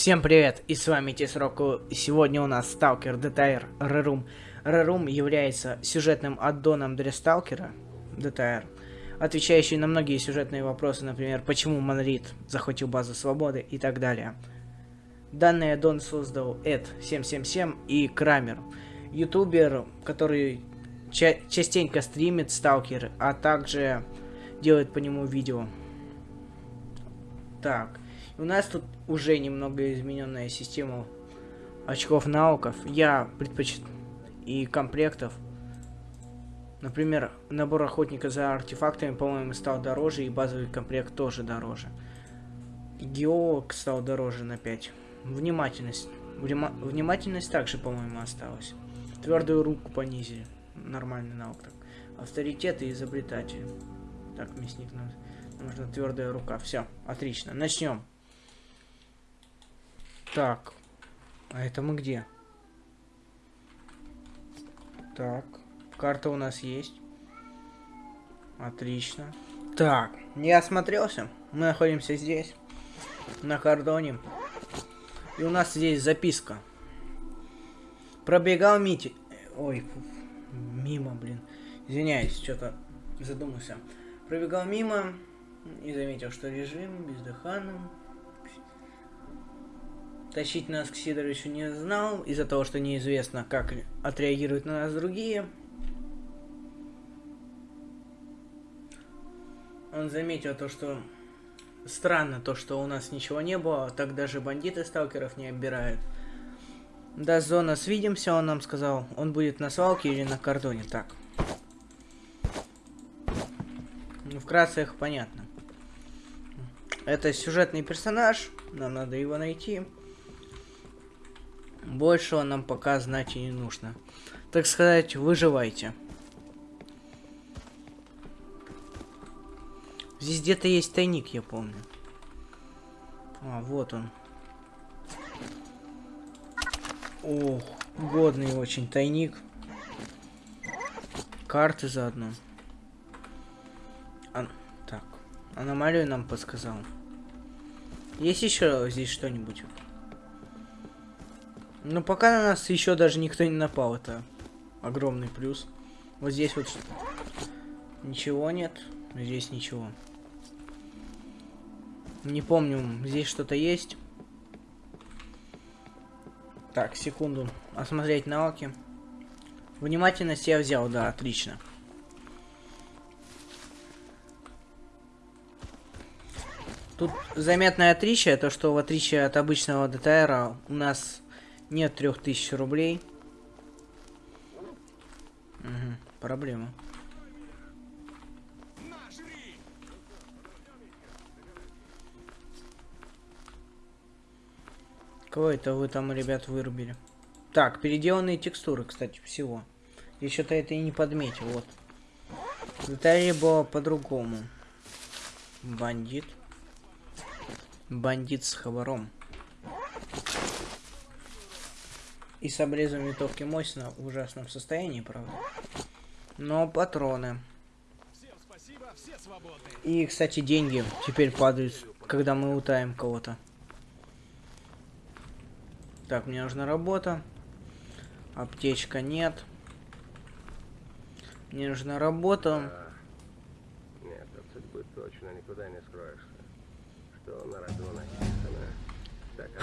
Всем привет, и с вами Тесроку. Сегодня у нас Сталкер DTR Рерум. Рерум является сюжетным аддоном для Сталкера DTR, отвечающий на многие сюжетные вопросы, например, почему Монрит захватил базу свободы и так далее. Данный аддон создал Эд 777 и Крамер, ютубер, который ча частенько стримит Сталкер, а также делает по нему видео. Так, у нас тут уже немного измененная система очков навыков. Я предпочитаю и комплектов. Например, набор охотника за артефактами, по-моему, стал дороже, и базовый комплект тоже дороже. Геолог стал дороже на 5. Внимательность. Внима внимательность также, по-моему, осталась. Твердую руку понизили. Нормальный навык так. Авторитет и изобретатель. Так, мясник нужна твердая рука. Все, отлично. Начнем. Так. А это мы где? Так. Карта у нас есть. Отлично. Так, не осмотрелся. Мы находимся здесь. На кордоне. И у нас здесь записка. Пробегал Мити... Ой, мимо, блин. Извиняюсь, что-то задумался. Пробегал мимо и заметил, что режим бездыханным Тащить нас к Сидоровичу не знал, из-за того, что неизвестно, как отреагируют на нас другие. Он заметил то, что странно то, что у нас ничего не было, так даже бандиты сталкеров не оббирают. Да, зона, свидимся, он нам сказал. Он будет на свалке или на кордоне, так. Ну, вкратце их понятно. Это сюжетный персонаж, нам надо его найти. Большего нам пока знать и не нужно. Так сказать, выживайте. Здесь где-то есть тайник, я помню. А, вот он. Ох, годный очень тайник. Карты заодно. А, так, аномалию нам подсказал. Есть еще здесь что-нибудь? Ну, пока на нас еще даже никто не напал, это огромный плюс. Вот здесь вот ничего нет, здесь ничего. Не помню, здесь что-то есть. Так, секунду. Осмотреть навыки. Внимательность я взял, да, отлично. Тут заметное отличие, то что в отличие от обычного ДТР у нас нет трех тысяч рублей. Угу, проблема. Кого это вы там, ребят, вырубили? Так, переделанные текстуры, кстати, всего. Что-то это и не подметил, вот. В Италии было по-другому. Бандит. Бандит с хабаром. И с обрезом винтовки Мосина в ужасном состоянии, правда. Но патроны. И, кстати, деньги теперь падают, когда мы утаем кого-то. Так, мне нужна работа. Аптечка нет. Мне нужна работа. А, нет, от судьбы точно никуда не скроешься. Что на роду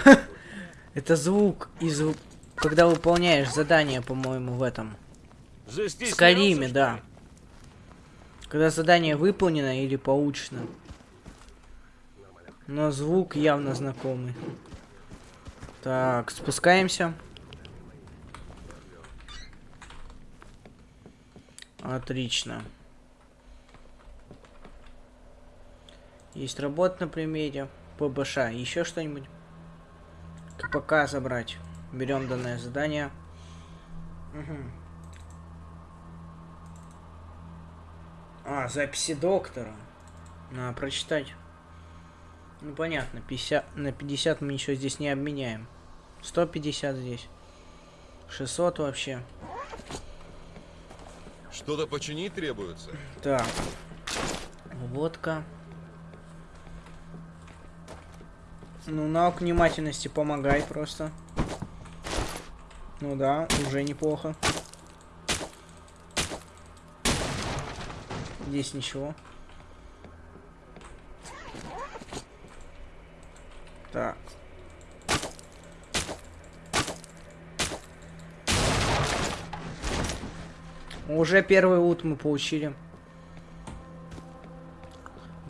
написано. Это звук из когда выполняешь задание, по-моему, в этом. В Скалиме, да. Когда задание выполнено или получено. Но звук явно знакомый. Так, спускаемся. Отлично. Есть работа на примере. ПБШ. Еще что-нибудь? КПК забрать. Берем данное задание. Угу. А, записи доктора. Надо прочитать. Ну понятно, 50, на 50 мы ничего здесь не обменяем. 150 здесь. 600 вообще. Что-то починить требуется? Так. Водка. Ну, навык внимательности помогай просто. Ну да, уже неплохо. Здесь ничего. Так. Уже первый ут мы получили.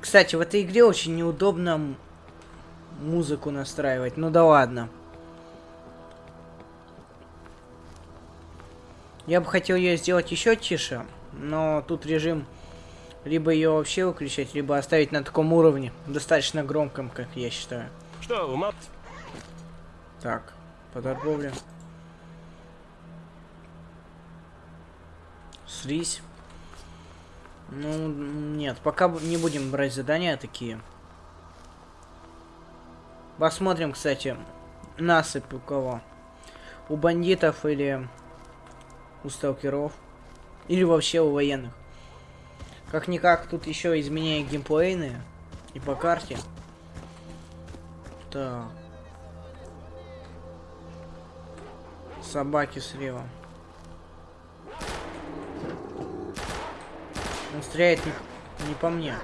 Кстати, в этой игре очень неудобно музыку настраивать. Ну да ладно. Я бы хотел ее сделать еще тише, но тут режим либо ее вообще выключать, либо оставить на таком уровне, достаточно громком, как я считаю. Что, ума... Так, по торговле. Слизь. Ну, нет, пока не будем брать задания такие. Посмотрим, кстати, насыпь у кого. У бандитов или у сталкеров. Или вообще у военных. Как-никак, тут еще изменения геймплейные. И по карте. Так. Собаки слева. Он стреляет не, не по мне.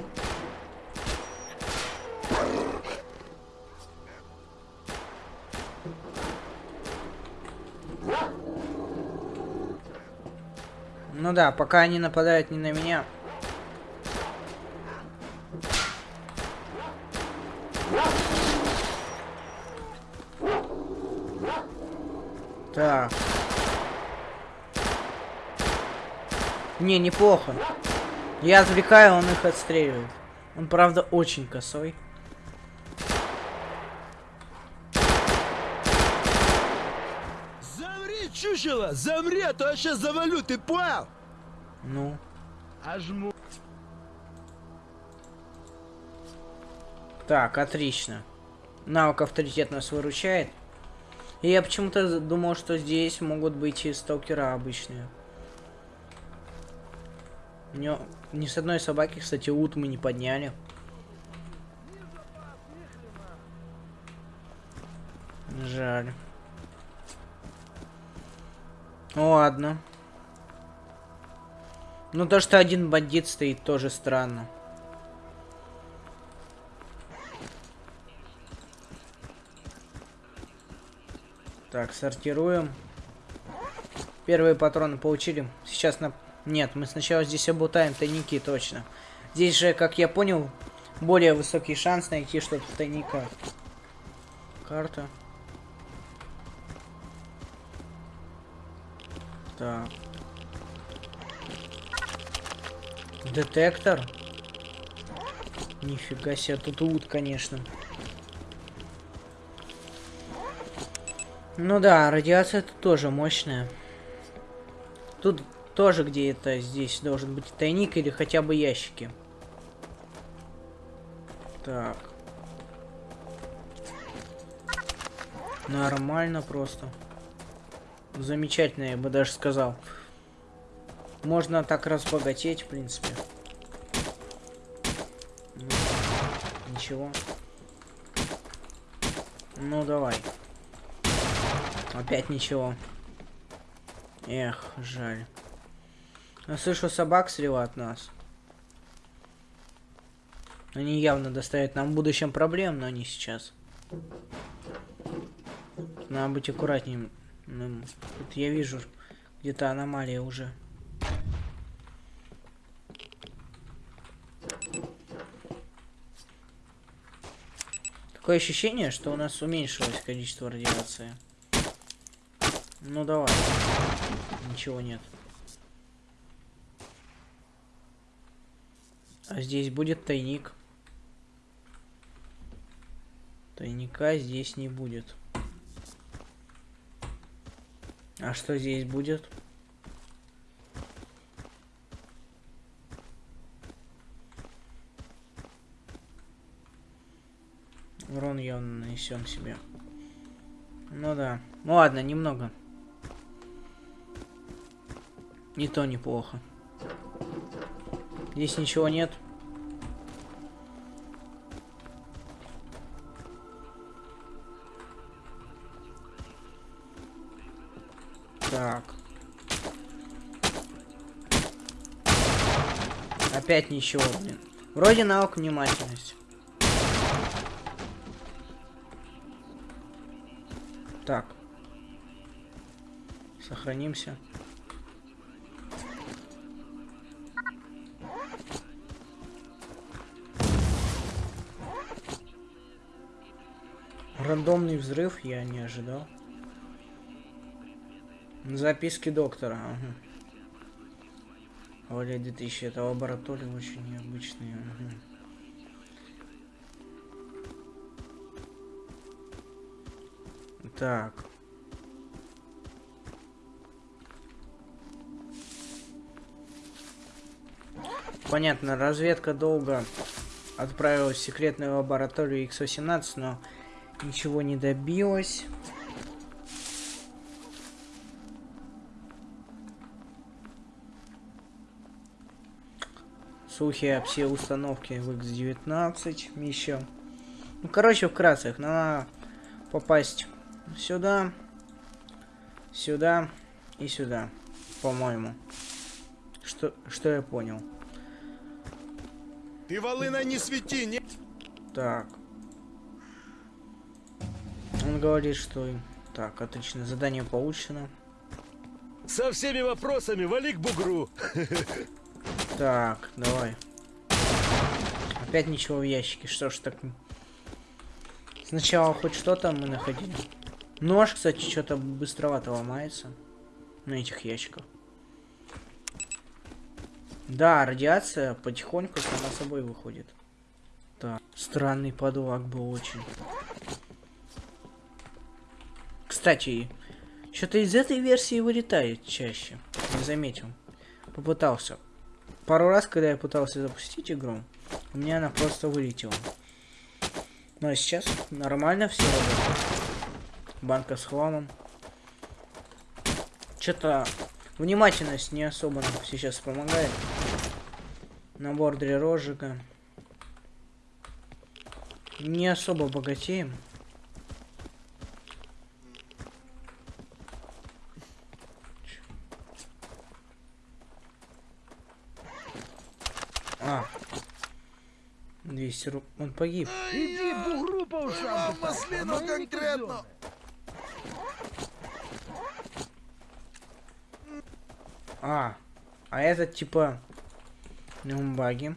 Ну да, пока они нападают не на меня. Так. Не, неплохо. Я отвлекаю, он их отстреливает. Он, правда, очень косой. Замри, чучело! Замри, а то я сейчас завалю, ты понял? Ну. Ожму. Так, отлично. Навык авторитет нас выручает. И я почему-то думал, что здесь могут быть и сталкера обычные. Не, ни с одной собаки, кстати, ут мы не подняли. Жаль. Ну ладно. Ну то, что один бандит стоит, тоже странно. Так, сортируем. Первые патроны получили. Сейчас на... Нет, мы сначала здесь обутаем тайники, точно. Здесь же, как я понял, более высокий шанс найти что-то в тайниках. Карта. Так. Детектор. Нифига себе, тут ут, конечно. Ну да, радиация тут тоже мощная. Тут тоже где-то здесь должен быть тайник или хотя бы ящики. Так. Нормально просто. Замечательно, я бы даже сказал. Можно так разбогатеть, в принципе. Ничего. Ну, давай. Опять ничего. Эх, жаль. Я слышу собак слева от нас. Они явно доставят нам в будущем проблем, но не сейчас. Надо быть аккуратнее. Тут я вижу где-то аномалия уже. Такое ощущение, что у нас уменьшилось количество радиации. Ну давай. Ничего нет. А здесь будет тайник. Тайника здесь не будет. А что здесь будет? несем себе. Ну да. Ну ладно, немного. Не то неплохо. Здесь ничего нет. Так. Опять ничего, блин. Вроде навык внимательность. Так. Сохранимся. Рандомный взрыв я не ожидал. Записки доктора. Ага. Валя 2000, это лаборатория очень необычная. Ага. Так. Понятно, разведка долго отправилась в секретную лабораторию X-18, но ничего не добилась. Слухи об все установки в X19 еще. Ну, короче, вкратце, их надо попасть сюда, сюда и сюда, по-моему. Что, что я понял? Ты волына не свети, не... Так. Он говорит, что... Так, отлично, задание получено. Со всеми вопросами вали к бугру. Так, давай. Опять ничего в ящике, что ж так... Сначала хоть что-то мы находили. Нож, кстати, что-то быстровато ломается. На этих ящиках. Да, радиация потихоньку сама собой выходит. Так, странный подлог был очень. Кстати, что-то из этой версии вылетает чаще. Не заметил. Попытался. Пару раз, когда я пытался запустить игру, у меня она просто вылетела. Но сейчас нормально все работает. Банка с хламом. Что-то внимательность не особо нам сейчас помогает. Набор для розжига. Не особо богатеем. А. 200 рублей. Он погиб. Иди бугру по ушам. Маслину конкретно. А. А этот типа... Нумбаги.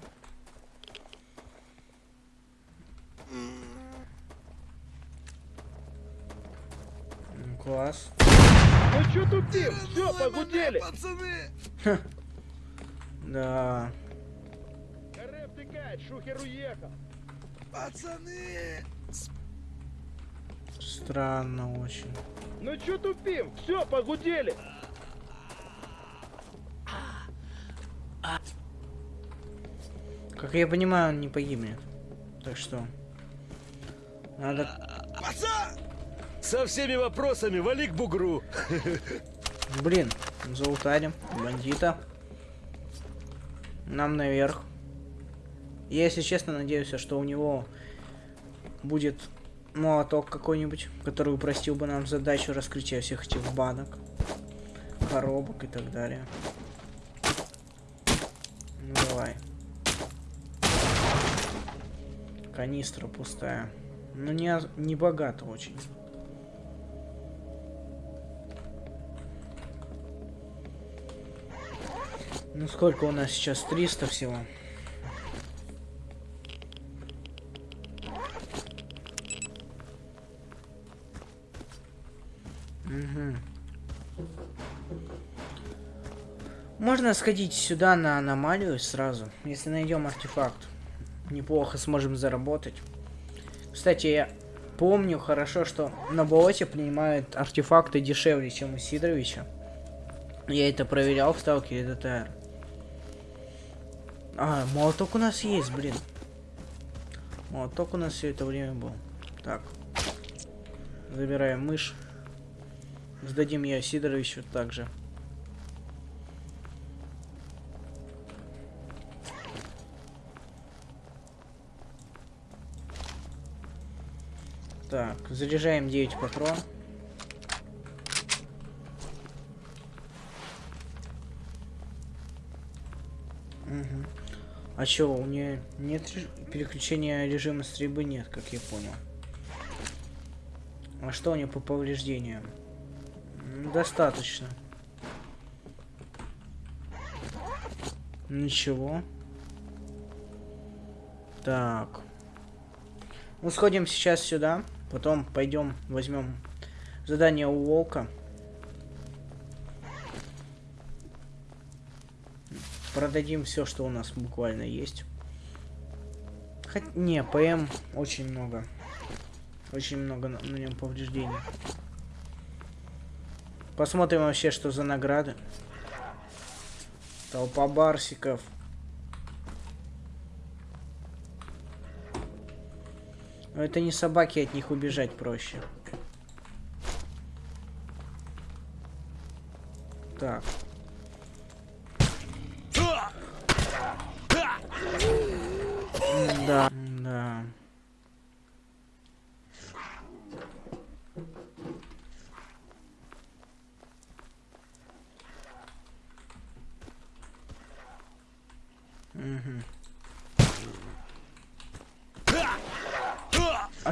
М, Класс. Ну чё тупим? Все, погудели. Пацаны. Да. Каре втыкает, шухер уехал. Пацаны. Странно очень. Ну чё тупим? Все, погудели. Как я понимаю, он не погибнет. Так что... Надо... Пацан! Со всеми вопросами вали к бугру. Блин, заутарим бандита. Нам наверх. Я, если честно, надеюсь, что у него будет молоток какой-нибудь, который упростил бы нам задачу раскрытия всех этих банок, коробок и так далее. Ну давай. Канистра пустая. Ну не, не богато очень. Ну сколько у нас сейчас? 300 всего. Можно сходить сюда на аномалию сразу, если найдем артефакт. Неплохо сможем заработать. Кстати, я помню хорошо, что на болоте принимают артефакты дешевле, чем у Сидоровича. Я это проверял в сталкере ДТР. А, молоток у нас есть, блин. Молоток у нас все это время был. Так. Забираем мышь. Сдадим ее Сидоровичу также. Так, заряжаем 9 патрон. Угу. А чё, у нее нет реж... переключения режима стрельбы? Нет, как я понял. А что у нее по повреждениям? Достаточно. Ничего. Так. Ну, сходим сейчас сюда. Потом пойдем возьмем задание у волка. Продадим все, что у нас буквально есть. Хоть не, ПМ очень много. Очень много на, на нем повреждений. Посмотрим вообще, что за награды. Толпа барсиков. Это не собаки, от них убежать проще.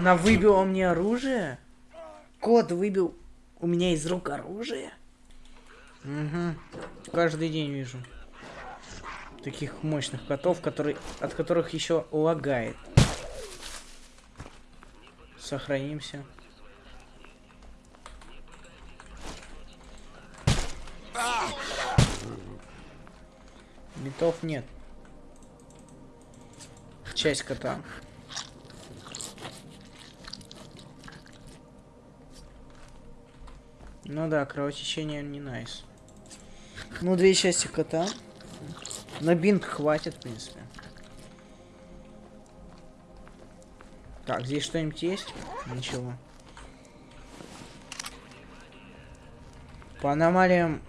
Она выбила мне оружие? Кот выбил у меня из рук оружие? Угу. Каждый день вижу. Таких мощных котов, которые, от которых еще лагает. Сохранимся. Битов нет. Часть кота. Ну да, кровотечение не найс. Ну, две части кота. На бинт хватит, в принципе. Так, здесь что-нибудь есть? Ничего. По аномалиям...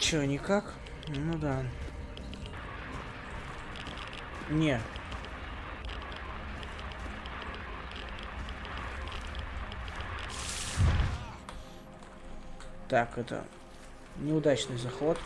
Чё, никак? Ну да. Не. Так, это неудачный заход.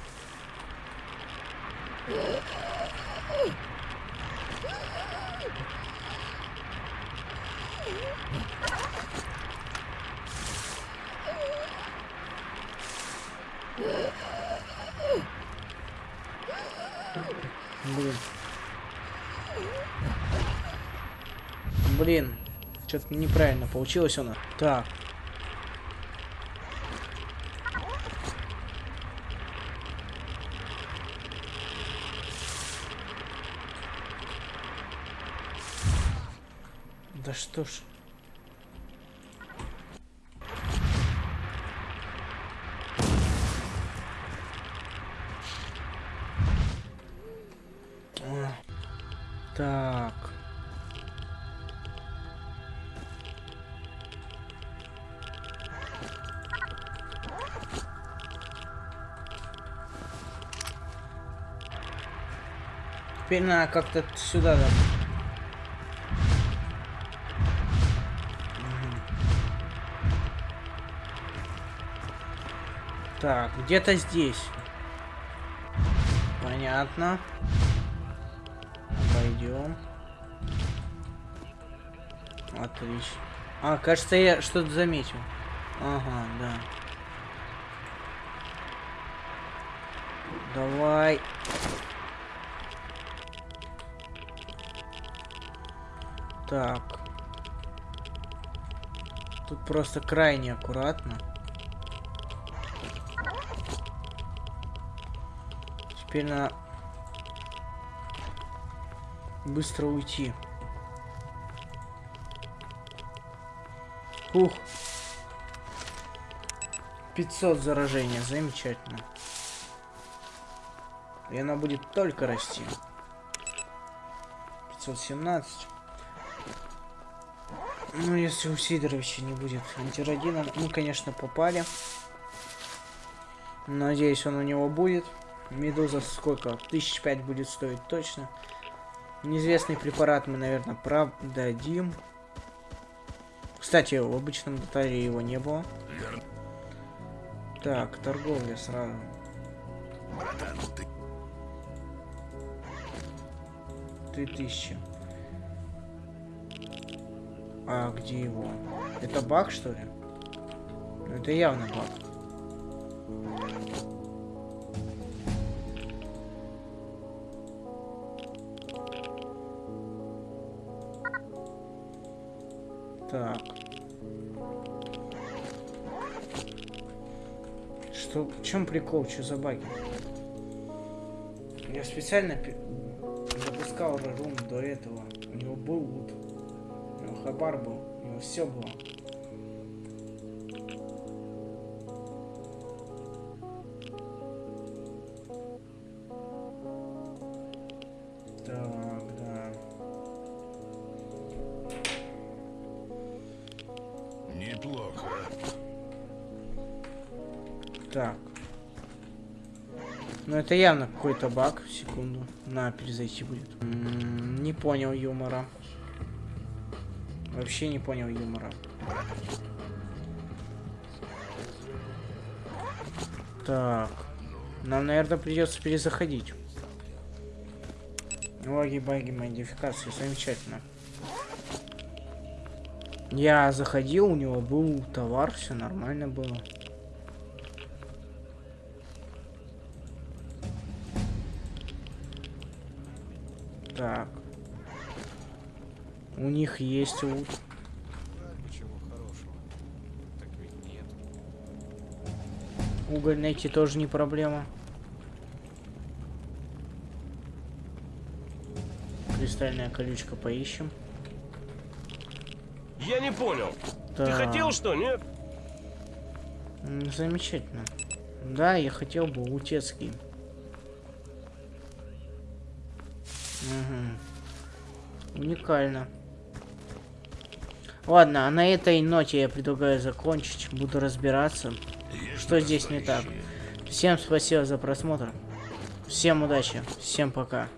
Блин. Блин. Что-то неправильно получилось у нас. Так. Да что ж. А, Так. Теперь надо как-то сюда да, Так, где-то здесь. Понятно. Пойдем. Отлично. А, кажется, я что-то заметил. Ага, да. Давай. Так. Тут просто крайне аккуратно. Теперь надо быстро уйти. Ух. 500 заражения, замечательно. И она будет только расти. 517. Ну, если у Сидоровича не будет антирадина, мы, конечно, попали. Надеюсь, он у него будет. Медуза сколько? Тысяч пять будет стоить точно. Неизвестный препарат мы, наверное, продадим. Кстати, в обычном дотаре его не было. Так, торговля сразу. Три тысячи. А, где его? Это баг, что ли? Ну, это явно баг. Что, в чем прикол, что за баги? Я специально запускал рум до этого. У него был лут. У него хабар был. У него все было. Неплохо. Так. Ну это явно какой-то баг. Секунду. На, перезайти будет. М, не понял юмора. Вообще не понял юмора. Так. Нам, наверное, придется перезаходить. Логи, баги, модификации. Замечательно. Я заходил, у него был товар, все нормально было. У них есть лут. Ничего хорошего. Так ведь нет. Уголь найти тоже не проблема. Кристальная колючка поищем. Я не понял. Ты Так, хотел что, нет? Замечательно. Да, я хотел бы лутецкий. Угу. Уникально. Ладно, а на этой ноте я предлагаю закончить. Буду разбираться, что здесь не так. Всем спасибо за просмотр. Всем удачи. Всем пока.